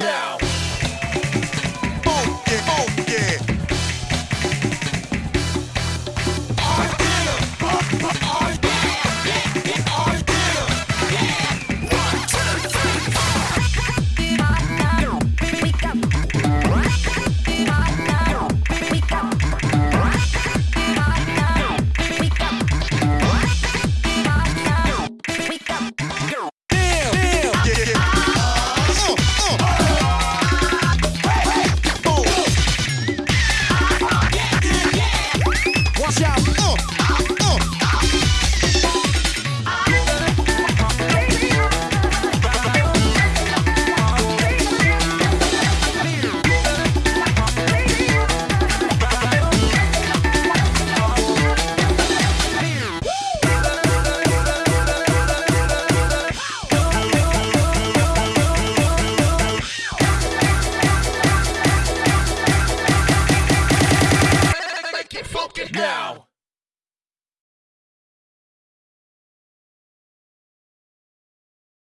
now. Oh yeah, oh yeah. Watch out. Uh, now.